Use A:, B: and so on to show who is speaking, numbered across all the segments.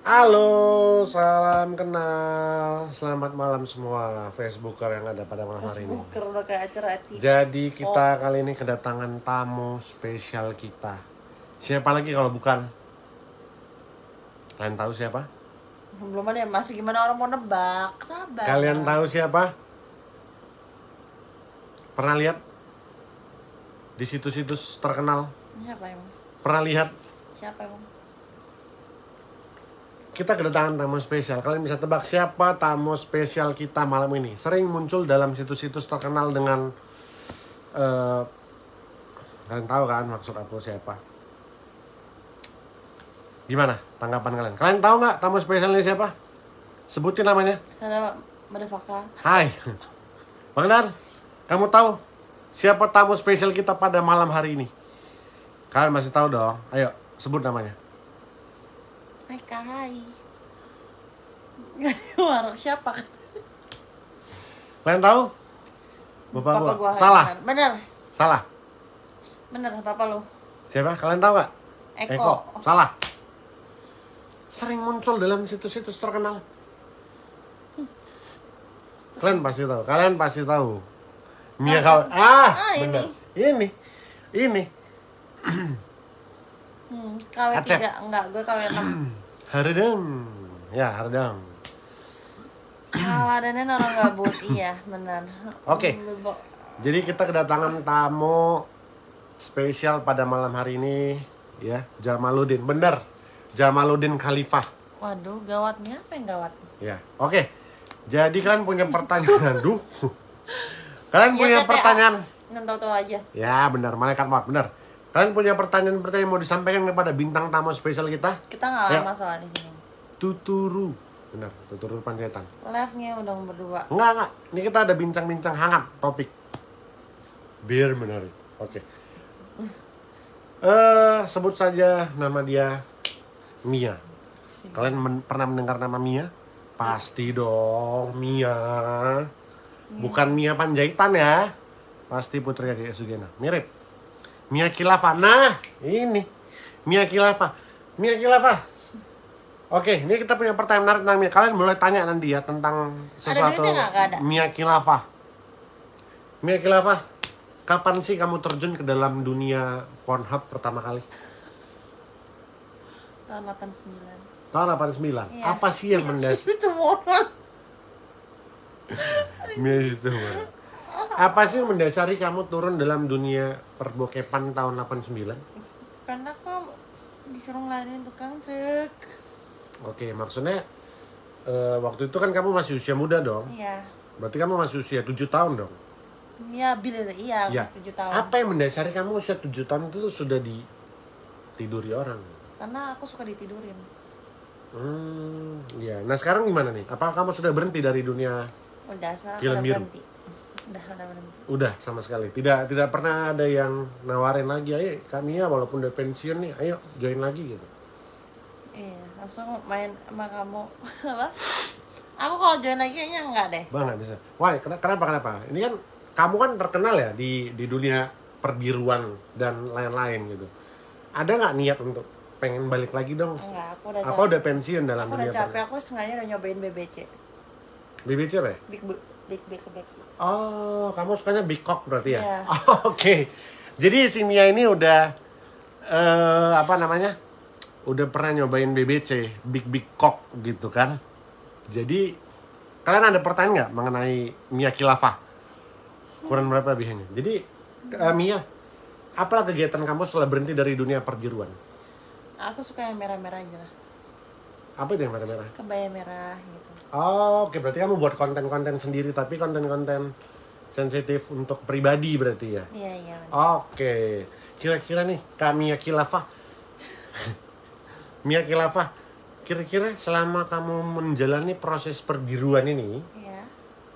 A: Halo, salam kenal. Selamat malam semua Facebooker yang ada pada malam hari ini.
B: Facebooker udah kayak acara TV.
A: Jadi kita kali ini kedatangan tamu spesial kita. Siapa lagi kalau bukan? Kalian tahu siapa?
B: Belum ada yang masih gimana orang mau nebak. Sabar.
A: Kalian tahu siapa? Pernah lihat di situs-situs terkenal?
B: Siapa emang?
A: Pernah lihat?
B: Siapa emang?
A: Kita kedatangan tamu spesial. Kalian bisa tebak siapa tamu spesial kita malam ini? Sering muncul dalam situs-situs terkenal dengan eh kalian tahu kan maksud aku siapa? Gimana tanggapan kalian? Kalian tahu nggak tamu spesial ini siapa? Sebutin namanya.
B: Ada Madafaka.
A: Hai, Bang Dar, kamu tahu siapa tamu spesial kita pada malam hari ini? Kalian masih tahu dong? Ayo, sebut namanya.
B: Hai Kai. Warung siapa?
A: Kalian tahu? Bapak,
B: Papa
A: gua.
B: gua.
A: Salah,
B: Bener.
A: salah.
B: Bener, Papa lu.
A: Siapa? Kalian tahu nggak?
B: Eko.
A: Salah. Sering muncul dalam situs-situs terkenal. Kalian pasti tahu. Kalian pasti tahu. Mia kau. Ah,
B: Ah, ini.
A: Ini. Ini.
B: Hmm, KW
A: Acep.
B: 3 enggak, gue KW 6.
A: Haredeng. Ya, Haredeng.
B: Aladannya orang gabut, iya benar.
A: Oke.
B: Hmm, Bebo.
A: Jadi kita kedatangan tamu spesial pada malam hari ini ya, Jamaluddin. Bener. Jamaluddin Khalifah.
B: Waduh, gawatnya apa yang gawat?
A: Ya. Oke. Jadi kalian punya pertanyaan. Duh. Kalian
B: Iya,
A: punya
B: TTA.
A: pertanyaan.
B: Nggak tahu-tahu aja.
A: Ya, benar. Malaikat maut, benar. Kalian punya pertanyaan-pertanyaan yang mau disampaikan kepada bintang tamu spesial kita?
B: Kita nggak
A: Ya.
B: lama soal di sini.
A: Tuturu. Benar, Tuturu Panjaitan.
B: Live-nya udah berdua.
A: Enggak, enggak. Ini kita ada bincang-bincang hangat topik. Biar menarik. Oke. Eh, sebut saja nama dia Mia. Kalian men- pernah mendengar nama Mia? Pasti dong, Mia. Bukan Mia Panjaitan ya. Pasti Putri Adi Sugena. Mirip. Mia Kilafa. Nah, ini. Mia Kilafa. Mia Kilafa. Oke, ini kita punya pertanyaan menarik tentang Mia. Kalian boleh tanya nanti ya tentang sesuatu
B: nggak? Nggak ada.
A: Mia Kilafa. Mia Kilafa, kapan sih kamu terjun ke dalam dunia Pornhub pertama kali?
B: Tahun 89.
A: Tahun 89.
B: Iya.
A: Apa sih yang mendasari
B: Itu orang.
A: Mia itu? Apa sih yang mendasari kamu turun dalam dunia perbokepan tahun 89?
B: Karena kok disuruh ngeladenin tukang truk.
A: Oke, maksudnya eh, waktu itu kan kamu masih usia muda dong.
B: Iya.
A: Berarti kamu masih usia 7 tahun dong.
B: Iya, bila iya,
A: Iya.
B: aku 7 tahun.
A: Apa yang mendasari kamu usia 7 tahun itu sudah ditiduri orang?
B: Karena aku suka ditidurin.
A: Hmm, iya. Nah sekarang gimana nih? Apa kamu sudah berhenti dari dunia?
B: Udah,
A: Film biru.
B: berhenti. Udah, udah.
A: Udah sama sekali. Tidak tidak pernah ada yang nawarin lagi. Ayo kami ya walaupun udah pensiun nih, ayo join lagi gitu.
B: Iya, langsung main sama kamu. Apa? Aku kalau join lagi kayaknya enggak deh.
A: Bang nggak bisa. Wah ken- kenapa kenapa? Ini kan kamu kan terkenal ya di di dunia perbiruan dan lain-lain gitu. Ada nggak niat untuk pengen balik lagi dong?
B: Enggak, aku udah
A: Apa
B: capek.
A: udah pensiun dalam
B: Aku udah
A: dunia
B: capek,
A: per-
B: aku sengaja udah nyobain BBC.
A: BBC apa ya?
B: Big Big Big Big.
A: Oh, kamu sukanya Big Cock berarti ya?
B: Iya.
A: Oh, Oke. Jadi si Mia ini udah eh apa namanya? Udah pernah nyobain BBC, Big Big Cock gitu kan. Jadi kalian ada pertanyaan nggak mengenai Mia Khilafah? Kurang berapa lebihnya? Jadi eh, Mia, apa kegiatan kamu setelah berhenti dari dunia perbiruan?
B: Aku suka yang merah-merah aja lah.
A: Apa itu yang merah-merah?
B: Kebaya merah gitu.
A: Oh, oke berarti kamu buat konten-konten sendiri tapi konten-konten sensitif untuk pribadi berarti ya?
B: Iya, iya.
A: Oke, kira-kira nih Kak Mia Kilafah, Mia Kilafah, kira-kira selama kamu menjalani proses perbiruan ini,
B: Iya.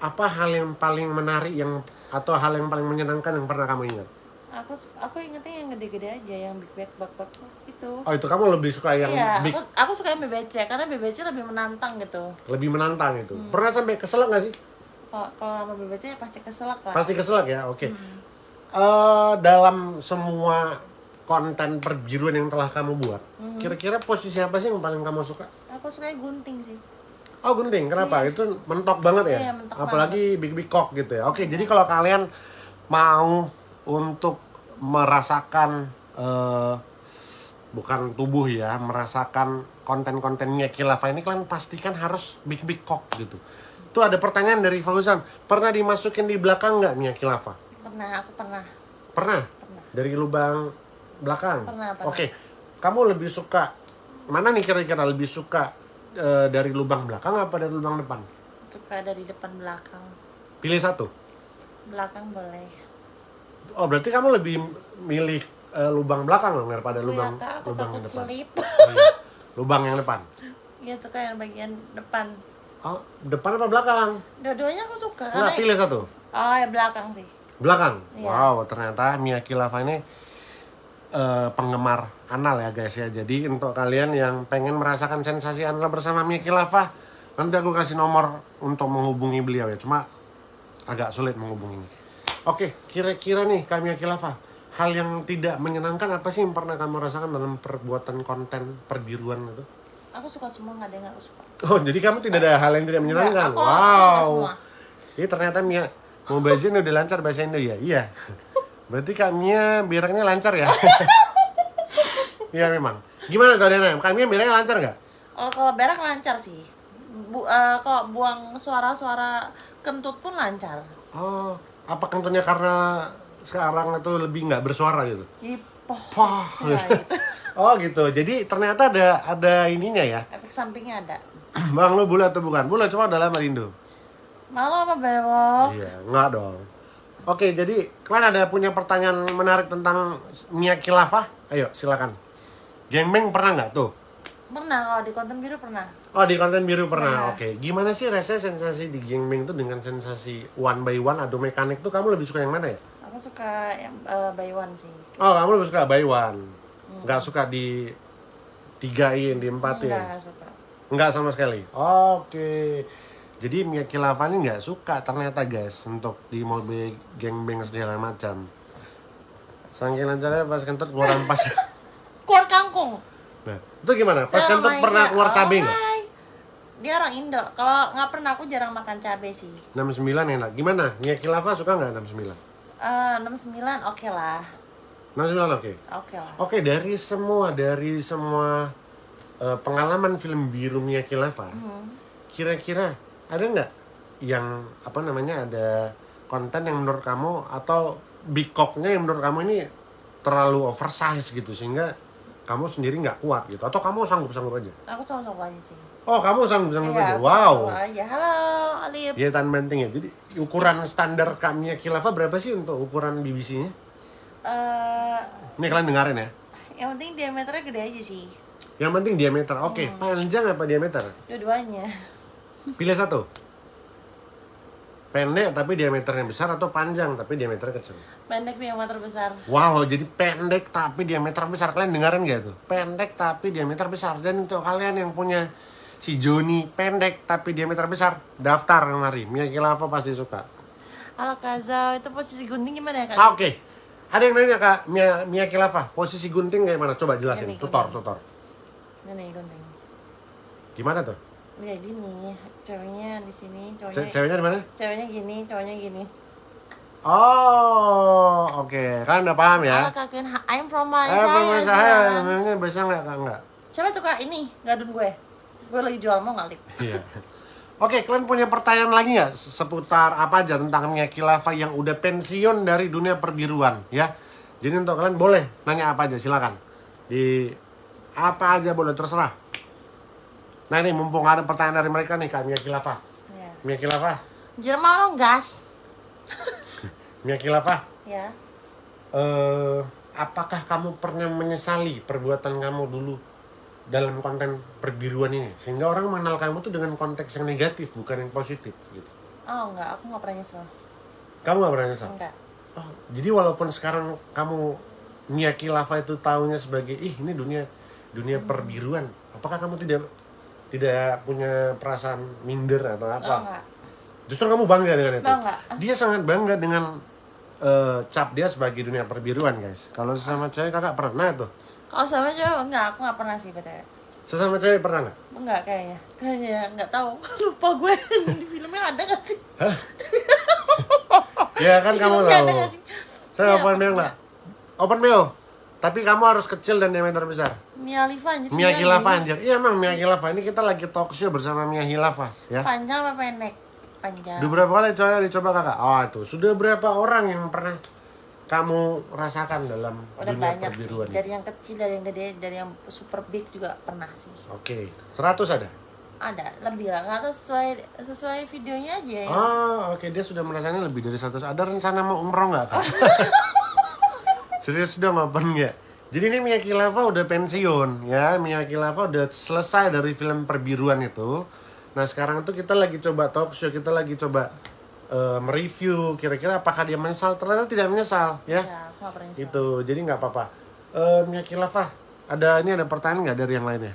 A: apa hal yang paling menarik yang atau hal yang paling menyenangkan yang pernah kamu ingat?
B: Aku aku ingetnya yang gede-gede aja, yang Big Big Bak Bak itu.
A: Oh itu kamu lebih suka yang
B: iya,
A: big,
B: aku aku suka yang BBC karena BBC lebih menantang gitu.
A: lebih menantang itu.
B: Hmm.
A: Pernah sampai kesel nggak sih?
B: Kalau kalau sama BBC ya pasti keselak lah.
A: Pasti kesel ya, oke.
B: Hmm.
A: Eh, dalam semua konten perbiruan yang telah kamu buat,
B: Mhm.
A: kira-kira posisi apa sih yang paling kamu suka?
B: Aku sukanya gunting sih.
A: Oh gunting, kenapa? Itu mentok banget ya?
B: Iya, mentok
A: Apalagi big big cock gitu ya. Oke, jadi kalau kalian mau untuk merasakan eh, bukan tubuh ya, merasakan konten-kontennya Kilava ini kalian pastikan harus big big cock gitu. Itu ada pertanyaan dari Fauzan, pernah dimasukin di belakang nggak Mia Kilava?
B: Pernah, aku pernah.
A: Pernah?
B: Pernah.
A: Dari lubang belakang?
B: Pernah, pernah.
A: Oke, kamu lebih suka mana nih kira-kira lebih suka eh, dari lubang belakang apa dari lubang depan?
B: Suka dari depan belakang.
A: Pilih satu.
B: Belakang boleh.
A: Oh, berarti kamu lebih milih eh, lubang belakang dong daripada
B: Iya,
A: lubang
B: Kak, aku
A: lubang yang depan.
B: selip.
A: Oh, iya. Lubang yang depan.
B: Iya, suka yang bagian depan.
A: Oh, depan apa belakang?
B: Dua-duanya aku suka.
A: Nah,
B: Karena
A: pilih satu.
B: Oh, ya belakang sih.
A: Belakang.
B: Iya.
A: Wow, ternyata Mia Kilava ini eh, penggemar anal ya guys ya. Jadi untuk kalian yang pengen merasakan sensasi anal bersama Mia Kilava, nanti aku kasih nomor untuk menghubungi beliau ya. Cuma agak sulit menghubunginya. Oke, kira-kira nih Kak Mia Kilava, hal yang tidak menyenangkan apa sih yang pernah kamu rasakan dalam perbuatan konten perbiruan itu?
B: Aku suka semua, nggak ada yang nggak aku suka.
A: Oh, jadi kamu tidak ada hal yang tidak menyenangkan?
B: Enggak, aku,
A: wow.
B: semua.
A: Ini ternyata Mia mau bahasa Indo udah lancar bahasa Indo ya? Iya. Berarti Kak Mia beraknya lancar ya? Iya memang. Gimana tuh Dena? Kak Mia beraknya lancar nggak?
B: Oh, kalau berak lancar sih. Bu, eh, kalau buang suara-suara kentut pun lancar.
A: Oh, apa kentutnya karena sekarang itu lebih nggak bersuara gitu?
B: Jadi poh.
A: Wah.
B: Ya, gitu.
A: Oh gitu. Jadi ternyata ada ada ininya ya.
B: Efek sampingnya ada.
A: Bang lu bule atau bukan? Bule cuma udah lama di Indo.
B: Malu apa bewok?
A: Iya, nggak dong. Oke, jadi kalian ada punya pertanyaan menarik tentang Mia Kilava? Ayo, silakan. Gengbeng pernah nggak tuh?
B: Pernah kalau di konten biru pernah.
A: Oh, di konten biru pernah.
B: Iya.
A: Oke, gimana sih rasanya sensasi di Gengbeng itu dengan sensasi one by one adu mekanik tuh kamu lebih suka yang mana ya?
B: Aku suka yang eh, by one sih.
A: Oh, kamu lebih suka by one.
B: Hmm.
A: Suka di tigain, di empatin.
B: Enggak, enggak suka.
A: Nggak sama sekali. Oke. Jadi Mia Kilava ini nggak suka ternyata guys untuk di mobil gengbeng segala macam. Saking lancarnya pas kentut keluaran pas.
B: Keluar kangkung.
A: Nah, itu gimana? Pas kentut
B: sama
A: pernah keluar
B: oh,
A: cabai nggak?
B: hai. Dia orang Indo. Kalau nggak pernah aku jarang makan cabai sih.
A: 69 enak. Gimana? Mia Kilava suka nggak 69?
B: Eh 69 oke lah.
A: 69 oke.
B: Oke lah.
A: Oke, dari semua dari semua eh, pengalaman film biru Mia Kilava,
B: Hmm.
A: kira-kira ada nggak yang apa namanya ada konten yang menurut kamu atau big cocknya yang menurut kamu ini terlalu oversize gitu sehingga kamu sendiri nggak kuat gitu atau kamu sanggup sanggup aja
B: Aku sama-sama aja sih.
A: oh kamu sanggup sanggup aja
B: Iya, aku
A: wow
B: aja. Halo, Alif.
A: ya tan penting ya jadi ukuran standar kami Kilava berapa sih untuk ukuran BBC-nya
B: Eh,
A: ini kalian dengerin ya
B: yang penting diameternya gede aja sih.
A: yang penting diameter oke
B: Hmm.
A: panjang apa diameter
B: Dua-duanya.
A: pilih satu pendek tapi diameternya besar atau panjang tapi diameternya kecil
B: Pendek diameter besar.
A: Wow, jadi pendek tapi diameter besar. Kalian dengerin gak tuh? Pendek tapi diameter besar. Dan untuk kalian yang punya si Joni pendek tapi diameter besar, daftar kemari. Mia Kilava pasti suka.
B: Halo Kaza, itu posisi gunting gimana ya Kak?
A: Ah, Oke. Ada yang nanya Kak, Mia, Mia Kilava, posisi gunting kayak mana? Coba jelasin.
B: Gini,
A: Tutor,
B: gini.
A: tutor.
B: Ini gunting.
A: Gimana tuh?
B: Ya gini, ceweknya di sini,
A: Ce-
B: cowoknya
A: ceweknya di mana?
B: ceweknya gini, cowoknya gini.
A: Oh, oke. Kalian udah paham ya?
B: Halo Kak Ken, Ha- I'm from Malaysia.
A: memangnya bisa nggak Kak? Nggak.
B: Coba tuh Kak, ini gadun gue. Gue lagi jual mau ngalip.
A: Iya. Oke, kalian punya pertanyaan lagi nggak seputar apa aja tentang Mia Kilava yang udah pensiun dari dunia perbiruan ya? Jadi untuk kalian boleh nanya apa aja, silakan. Di apa aja boleh terserah. Nah ini mumpung ada pertanyaan dari mereka nih Kak Mia Kilava.
B: Ya.
A: Mia Kilava,
B: Jerman lo gas.
A: Mia Kilava,
B: Ya.
A: eh, apakah kamu pernah menyesali perbuatan kamu dulu dalam konten perbiruan ini? Sehingga orang mengenal kamu tuh dengan konteks yang negatif, bukan yang positif gitu.
B: Oh enggak, aku nggak pernah nyesel.
A: Kamu gak pernah nyesal?
B: Enggak.
A: Oh, jadi walaupun sekarang kamu Mia Kilava itu tahunya sebagai ih ini dunia dunia perbiruan, apakah kamu tidak tidak punya perasaan minder atau
B: Oh
A: apa?
B: enggak.
A: Justru kamu bangga dengan itu.
B: Bangga.
A: Dia sangat bangga dengan eh, cap dia sebagai dunia perbiruan guys. Kalau sesama cewek kakak pernah tuh.
B: Kalau sama cowok enggak, aku nggak pernah sih btw.
A: Sesama cewek pernah nggak?
B: Enggak kayaknya. Kayaknya nggak tahu. Lupa gue di filmnya ada nggak sih?
A: Ya kan kamu
B: ada
A: tahu.
B: sih?
A: Saya
B: Iya,
A: open mail nggak? Open mail. Tapi kamu harus kecil dan diameter besar.
B: Mia Khalifa anjir.
A: Mia Khilafah
B: Khalifa.
A: anjir. Iya emang Mia Khilafah. Ini kita lagi talk show bersama Mia Khilafah ya.
B: Panjang apa pendek? Panjang.
A: Udah berapa kali coy dicoba kakak? Oh itu sudah berapa orang yang pernah kamu rasakan dalam
B: Udah
A: dunia
B: banyak sih.
A: perbiruan?
B: Dari yang kecil, dari yang gede, dari yang super big juga pernah sih.
A: Oke, 100 ada?
B: Ada, lebih lah. Tahu sesuai sesuai videonya aja ya.
A: Oh, oke dia sudah merasanya lebih dari 100. Ada rencana mau umroh nggak kak? Serius dong open nggak? Jadi ini Mia Khilafah udah pensiun ya. Mia Khilafah udah selesai dari film perbiruan itu. Nah sekarang tuh kita lagi coba talk show, kita lagi coba eh, mereview kira-kira apakah dia menyesal. Ternyata tidak menyesal ya.
B: Ya, nyesel.
A: Itu, jadi nggak apa-apa. Eh Mia Khilafah, ada ini ada pertanyaan nggak dari yang lainnya?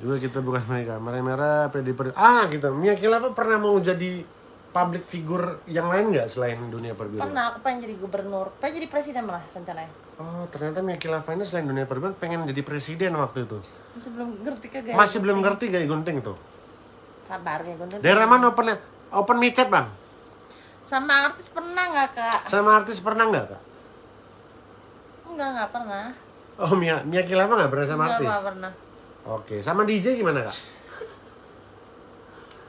A: Juga kita bukan mereka, merah-merah, pedi pedi. Ah gitu, Mia Khilafah pernah mau jadi public figure yang lain nggak selain dunia perbiruan?
B: Pernah aku pengen jadi gubernur, pengen jadi presiden malah rencananya.
A: Oh ternyata Mia ini selain dunia perbiruan pengen jadi presiden waktu itu.
B: Masih belum ngerti kagak.
A: Masih belum ngerti gaya gunting tuh.
B: Sabar ya guntur.
A: Daerah mana open open micet bang?
B: Sama artis pernah nggak kak?
A: Sama artis pernah nggak kak?
B: Enggak nggak pernah.
A: Oh Mia Mia Khilafah nggak pernah sama
B: Nggak
A: artis?
B: nggak pernah.
A: Oke, sama DJ gimana kak?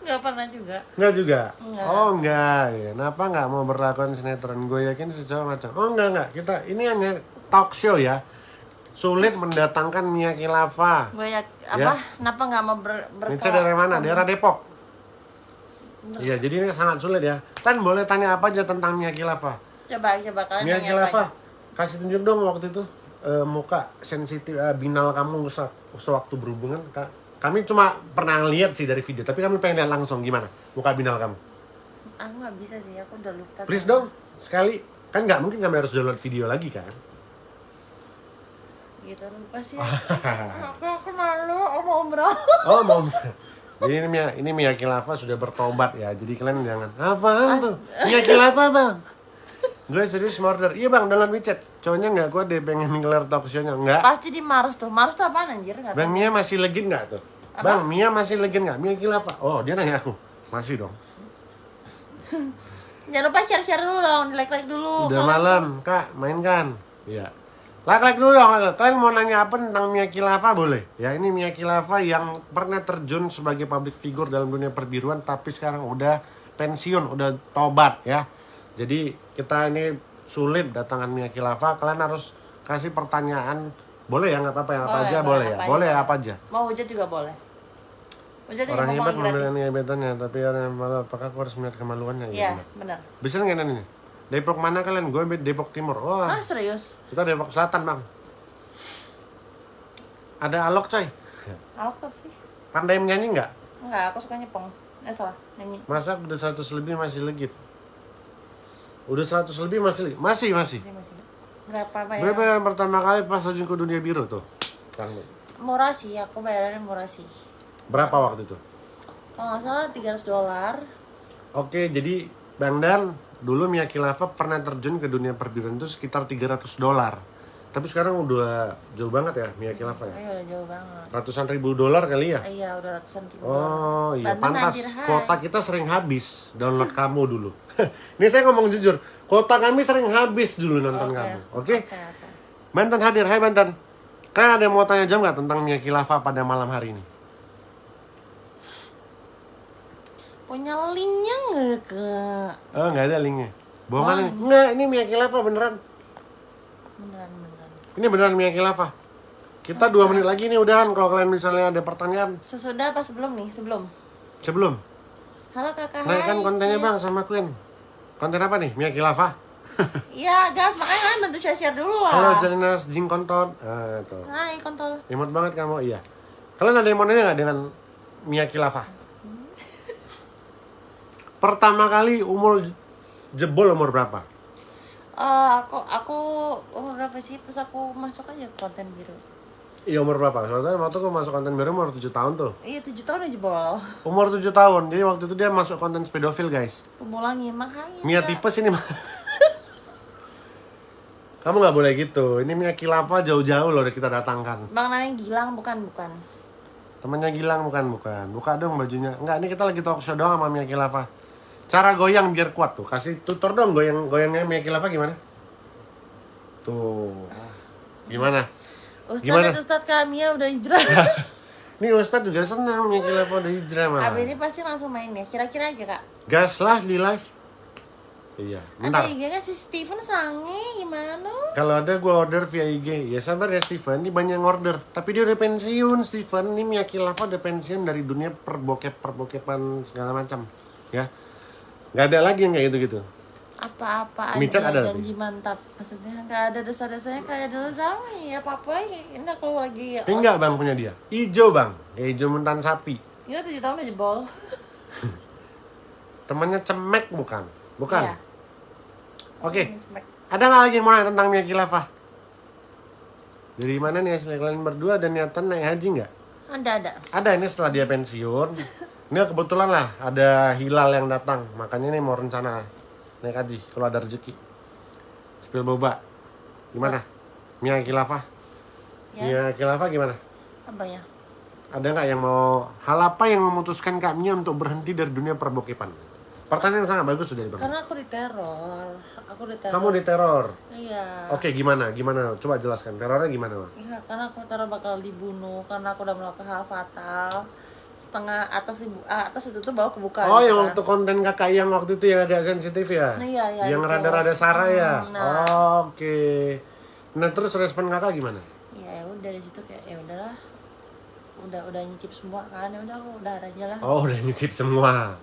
B: Nggak pernah juga.
A: Enggak juga?
B: Enggak.
A: Oh enggak, ya. kenapa nggak mau berlakon sinetron? Gue yakin cowok macam. Oh enggak enggak, kita ini hanya talk show ya. Sulit mendatangkan Mia.
B: Gue ya apa? Kenapa nggak mau ber
A: Ini dari mana? Daerah Depok. Iya, jadi ini sangat sulit ya. Tan boleh tanya apa aja tentang Mia Khilafah?
B: Coba coba kalian
A: Mia Khilafah, kasih tunjuk dong waktu itu eh, muka sensitif eh, binal kamu se- sewaktu berhubungan. Ka- Kami cuma pernah lihat sih dari video, tapi kami pengen lihat langsung gimana muka binal kamu.
B: Aku nggak bisa sih, aku udah lupa.
A: Please dong, sekali. Kan nggak mungkin kami harus download video lagi kan?
B: Gitu lupa sih. aku aku malu, aku mau umroh.
A: Oh mau. Jadi ini Mia, ini Mia Khilafah sudah bertobat ya. Jadi kalian jangan apaan tuh? Mia Khilafah bang. Gue serius murder. Iya bang, dalam WeChat. Cowoknya nggak kuat deh pengen ngelar talk show-nya. Nggak.
B: Pasti di Mars tuh. Mars tuh apaan anjir? Nggak
A: Bang. Mia masih legend nggak tuh? Bang Mia masih legend nggak? Mia Khilafah. Oh dia nanya aku. Masih dong.
B: Jangan lupa share-share dulu dong, di-like-like dulu.
A: Udah malam, Kak, mainkan. Iya. Like-like dulu dong. Kalian mau nanya apa tentang Mia Khilafah boleh? Ya, ini Mia Khilafah yang pernah terjun sebagai public figure dalam dunia perbiruan tapi sekarang udah pensiun, udah tobat ya. Jadi kita ini sulit datangan Mia Khilafah, kalian harus kasih pertanyaan. Boleh ya, nggak apa-apa ya, apa
B: Boleh,
A: aja
B: boleh,
A: boleh ya. Boleh apa aja.
B: Mau hujat juga boleh. Hujat
A: Orang hebat
B: mau gratis.
A: memiliki hebatannya, tapi orang yang malu, apakah aku harus melihat kemaluannya?
B: Iya,
A: benar.
B: benar.
A: Bisa nggak ini? Depok mana kalian? Gue Depok Timur. Oh,
B: Ah, serius?
A: kita Depok Selatan bang. Ada alok coy.
B: Alok tuh apa sih?
A: Pandai menyanyi nggak?
B: Enggak, aku suka nyepong. Eh, salah. Nyanyi.
A: Masa udah 100 lebih masih legit? Udah 100 lebih masih? Masih, masih.
B: Masih. Berapa bayar?
A: Berapa yang pertama kali pas terjun ke dunia biru tuh? Kang,
B: Murah sih, aku bayarannya murah sih.
A: Berapa waktu itu?
B: Kalau nggak salah 300 dolar.
A: Oke, jadi Bang Dan, dulu Mia Khilafah pernah terjun ke dunia perbiruan itu sekitar 300 dolar. Tapi sekarang udah jauh banget ya Mia Khilafah ya?
B: Ayo udah jauh banget.
A: Ratusan ribu dolar kali ya?
B: Iya, udah ratusan ribu.
A: Oh iya, pantas. Kota kita sering habis download kamu dulu. Ini saya ngomong jujur, kota kami sering habis dulu nonton
B: Oke.
A: kamu. Oke?
B: Oke, oke.
A: Banten hadir, hai Banten. Kalian ada yang mau tanya jam nggak tentang Mia Khilafah pada malam hari ini?
B: Punya linknya nggak kak?
A: Oh nggak ada linknya. Bohongan. Nggak, ini Mia Khilafah. Beneran
B: beneran.
A: Ini beneran Mia Khilafah. Kita dua menit lagi nih udahan kalau kalian misalnya ada pertanyaan
B: Sesudah apa sebelum nih? Sebelum.
A: sebelum.
B: Halo kakak.
A: Naikkan
B: hai,
A: kontennya bang sama Queen. Konten apa nih? Mia Khilafah.
B: Iya, gas makanya kalian bantu share share dulu lah.
A: Halo Jelinas Jing Kontot. Ah, tuh.
B: Hai kontol.
A: Imut banget kamu, iya. Kalian ada yang mau nanya nggak dengan Mia Khilafah? Pertama kali umur jebol umur berapa?
B: Eh, aku aku umur berapa sih pas aku masuk aja konten biru.
A: Iya umur berapa? Soalnya waktu aku masuk konten baru umur 7 tahun tuh.
B: Iya tujuh tahun aja bol.
A: Umur 7 tahun, jadi waktu itu dia masuk konten pedofil guys.
B: Pemulangi makanya.
A: Mia tipes ini mah. Kamu nggak boleh gitu. Ini Mia Khilafah jauh-jauh loh kita datangkan.
B: Bang namanya Gilang bukan bukan.
A: Temennya Gilang bukan bukan. Buka dong bajunya. Enggak, ini kita lagi talk show doang sama Mia Khilafah. Cara goyang biar kuat tuh. Kasih tutor dong goyang goyangnya Mia Khilafah gimana? Tuh. Gimana?
B: Ustadz
A: Gimana?
B: Ustadz kami ya udah hijrah.
A: Ini Ustadz juga senang Mia Khilafah udah hijrah malah.
B: Abis ini pasti langsung main ya. Kira-kira aja kak.
A: Gas lah di live. Iya, bentar.
B: Ada IG kan si Steven sange gimana?
A: Kalau ada gue order via IG. Ya sabar ya Steven, ini banyak yang order. Tapi dia udah pensiun Steven. Ini Mia Khilafah udah pensiun dari dunia perbokep perbokepan segala macam. Ya, nggak ada lagi yang kayak gitu-gitu.
B: Apa-apa aja
A: ada
B: janji mantap. Maksudnya nggak ada desa-desanya kayak dulu sama ya apa-apa ini aku lagi
A: Ini enggak bang punya dia. Ijo bang, ya, ijo mentan sapi.
B: Ini tujuh tahun udah jebol.
A: Temannya cemek bukan? Bukan.
B: Iya.
A: Oke. Ada nggak lagi yang mau nanya tentang Mia Khilafah? Dari mana nih hasil kalian berdua ada niatan naik haji nggak?
B: Ada ada.
A: Ada ini setelah dia pensiun. Ini kebetulan lah ada hilal yang datang. Makanya ini mau rencana naik haji kalau ada rezeki. Spill boba. Gimana? Mia Khilafah?
B: Ya.
A: Mia Khilafah gimana?
B: Apa ya?
A: Ada nggak yang mau hal apa yang memutuskan Kak Mia untuk berhenti dari dunia perbokepan? Pertanyaan yang sangat bagus sudah Bang.
B: Karena aku diteror. Aku diteror.
A: Kamu diteror.
B: Iya.
A: Oke, gimana? Gimana? Coba jelaskan. Terornya gimana?
B: Iya, karena aku teror bakal dibunuh karena aku udah melakukan hal fatal. Setengah atas ibu ah, atas itu tuh bawa kebuka.
A: Oh,
B: gitu
A: yang
B: kan.
A: waktu konten kakak yang waktu itu yang agak sensitif ya?
B: Nah, iya, iya,
A: Yang rada-rada Sarah ya?
B: Hmm, nah.
A: Oke. Nah, terus respon kakak gimana?
B: Iya, ya udah dari situ kayak ya udahlah. Udah udah nyicip semua kan. Ya udah aku udah aja lah.
A: Oh, udah nyicip semua.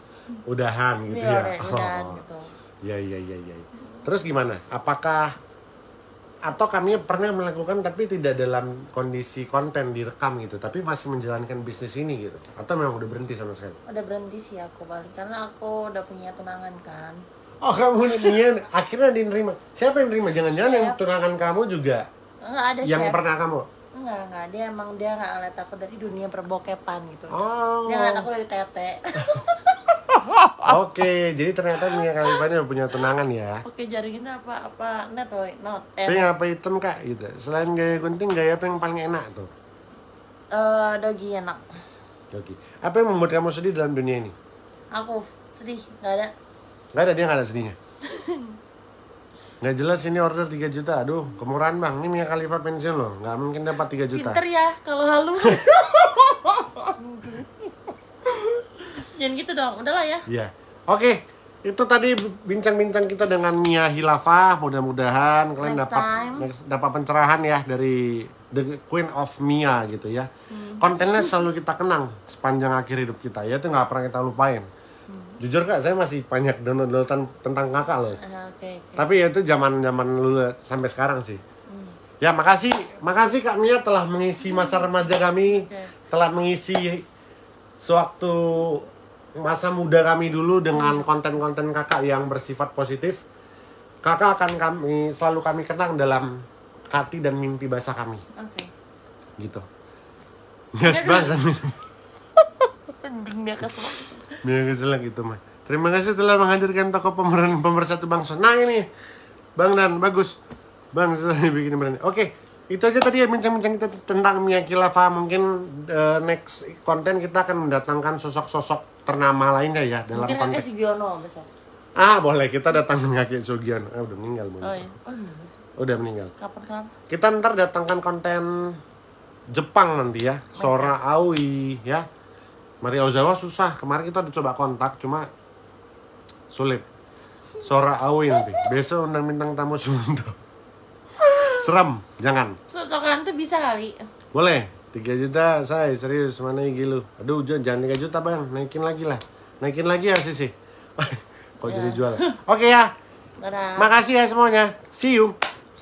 A: Udahan gitu
B: Iya,
A: ya?
B: udah,
A: Oh.
B: gitu.
A: Iya, iya, iya, iya. Terus gimana? Apakah atau kami pernah melakukan tapi tidak dalam kondisi konten direkam gitu, tapi masih menjalankan bisnis ini gitu? Atau memang udah berhenti sama sekali?
B: Udah berhenti sih aku balik karena aku udah punya tunangan kan.
A: Oh, kamu ini akhirnya diterima. Siapa yang terima? Jangan-jangan yang tunangan kamu juga
B: Enggak ada
A: yang
B: chef.
A: pernah kamu?
B: Enggak, enggak. Dia emang dia enggak ngeliat aku dari dunia perbokepan gitu.
A: Oh.
B: Dia ngeliat aku dari tete.
A: Oke, jadi ternyata Mia Khalifa ini udah punya tunangan ya.
B: Oke, jaring itu apa apa net woy, not eh,
A: Tapi apa hitam kak gitu. Selain gaya gunting, gaya apa yang paling enak tuh?
B: eh, dogi enak.
A: Oke. Apa yang membuat kamu sedih dalam dunia ini?
B: Aku sedih, nggak ada.
A: Gak ada dia gak ada sedihnya. Nggak jelas ini order 3 juta. Aduh, kemurahan bang. Ini Mia Khalifa pensiun loh. Nggak mungkin dapat 3 juta.
B: Pinter ya kalau halu. Jangan gitu dong, udahlah ya.
A: Iya. Oke, itu tadi bincang-bincang kita dengan Mia Hilafah. Mudah-mudahan kalian
B: Next
A: dapat
B: time.
A: next- dapat pencerahan ya dari The Queen of Mia gitu ya.
B: Hmm.
A: Kontennya selalu kita kenang sepanjang akhir hidup kita. Ya itu nggak pernah kita lupain.
B: Hmm.
A: Jujur kak, saya masih banyak download-downloadan tentang kakak loh.
B: Ah, Oke, oke.
A: Tapi ya itu zaman-zaman dulu sampai sekarang sih.
B: Hmm.
A: Ya makasih, makasih Kak Mia telah mengisi masa remaja kami,
B: Oke.
A: telah mengisi sewaktu masa muda kami dulu dengan konten-konten kakak yang bersifat positif. Kakak akan kami selalu kami kenang dalam hati dan mimpi basah kami,
B: Oke.
A: gitu. Yes banget,
B: Mending dia kesel
A: gitu mah. Terima kasih telah menghadirkan toko pemeran pemersatu bangsa. Nah ini, Bang Dan bagus, Bang sudah bikin berani. Oke, itu aja tadi ya bincang-bincang kita tentang Mia Khilafah. Mungkin eh, next konten kita akan mendatangkan sosok-sosok ternama lainnya ya dalam
B: Mungkin
A: konteks.
B: kakek si Giono besok.
A: Ah boleh kita datangkan kakek Sugiono. Ah udah meninggal.
B: Oh iya. Oh, iya.
A: Udah meninggal.
B: Kapan kenapa?
A: Kita ntar datangkan konten Jepang nanti ya, Sora Aoi ya. Maria Ozawa susah. Kemarin kita udah coba kontak cuma sulit. Sora Aoi nanti. Besok undang bintang tamu Sumunto. Serem, jangan.
B: Sosokan tuh bisa kali.
A: Boleh. 3 juta saya serius mana gigi lu. Aduh jangan jangan 3 juta bang, naikin lagi lah. Naikin lagi ya Sisi. Kok jadi jual. Oke ya.
B: Dadah.
A: Makasih ya semuanya. See you.